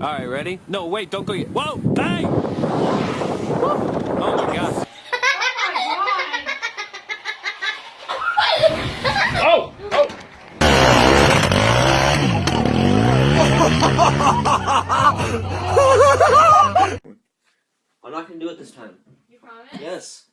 All right, ready? No, wait, don't go yet. Whoa, hey! Oh my god. Oh! Oh! I'm not gonna do it this time. You promise? Yes.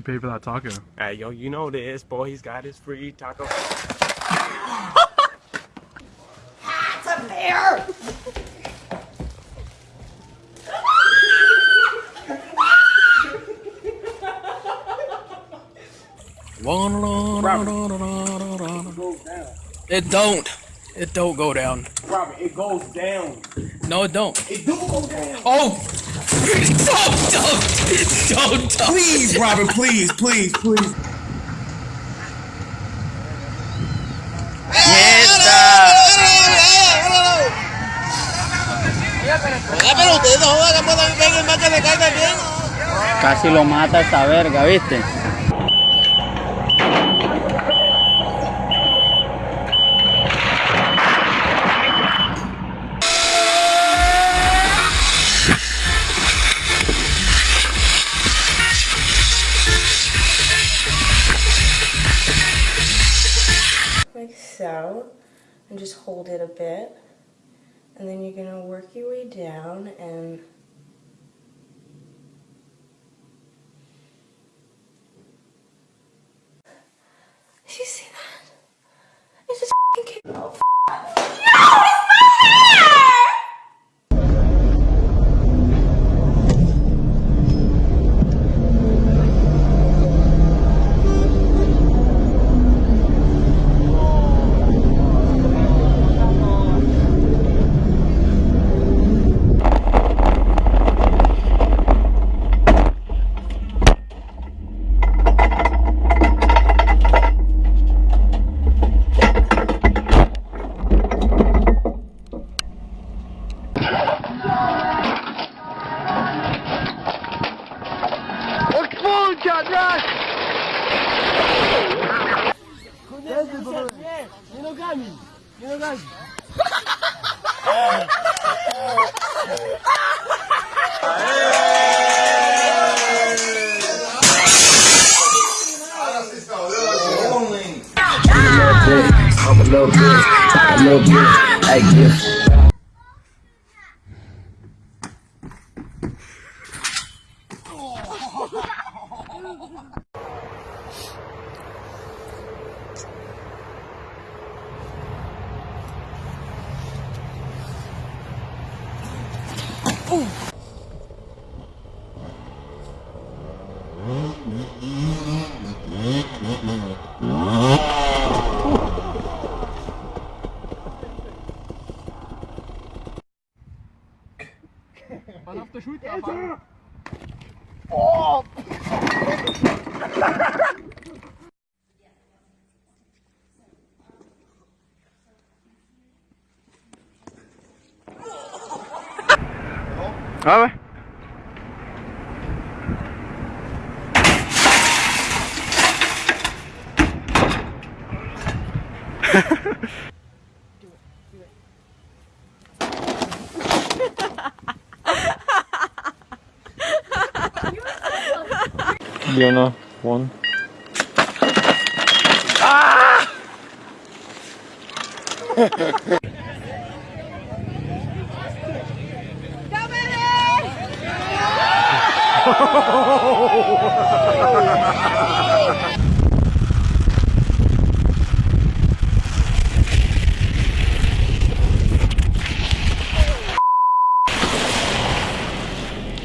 You pay for that taco? Hey, yo, you know this, boy. He's got his free taco. It don't. It don't go down. Robert, it goes down. No, it don't. It do go down. Oh! Don't, don't, don't. Please, Robert, please, please, please. Casi lo mata esta verga, ¿viste? Hold it a bit. And then you're gonna work your way down and Did you see that? It just f***ing kicked I'm a little bit, a little bit, like this. A ver. Diana, one. Ah!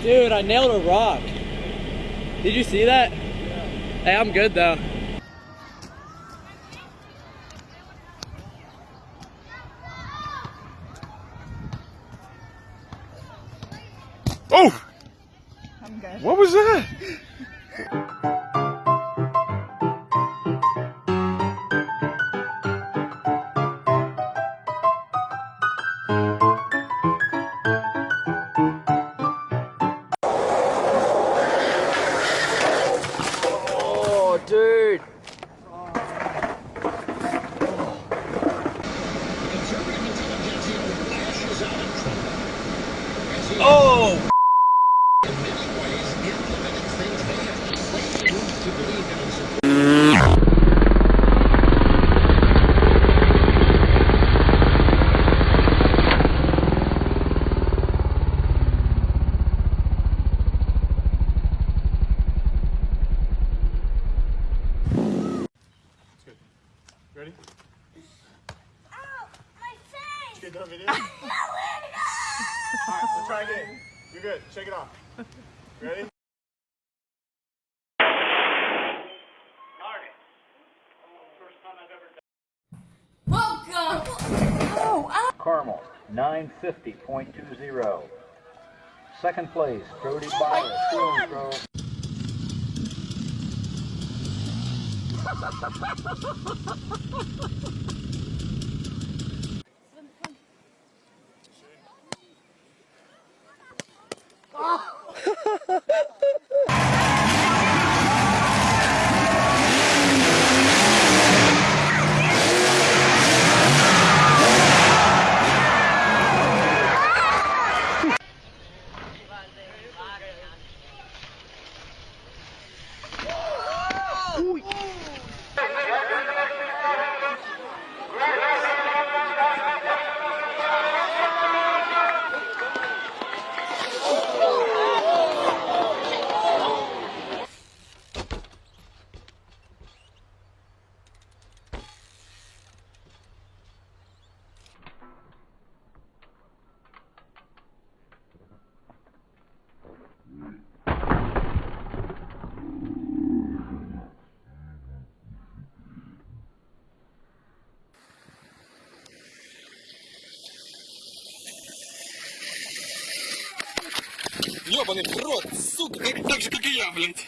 Dude, I nailed a rock. Did you see that? Hey, I'm good though. Oh! What was that? Ready? Ow, my face! Get done video? No, Alright, let's try again. You're good. Shake it off. Ready? Welcome! Oh, ow! Carmel, 950.20. Second place, Brody Byers, oh Stone Grove. ハハハハハ Ёбаный в рот, сука, как, так же, как и я, блядь.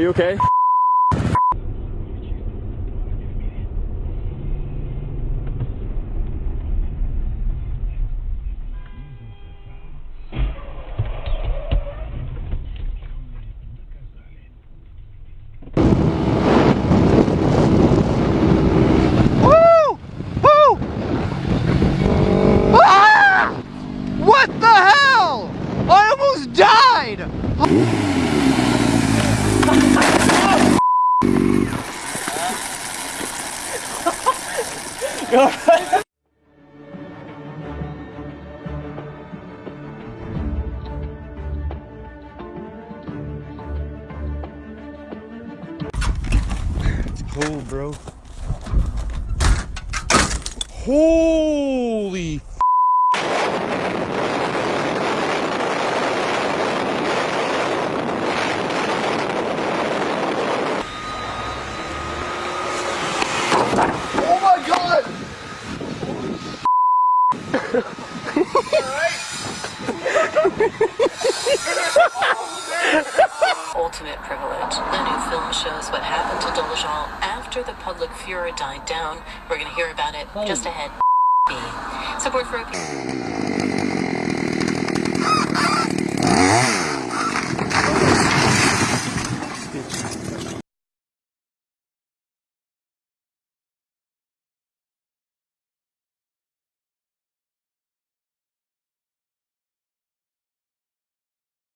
you okay? はい。down. We're going to hear about it just ahead. B. Support for...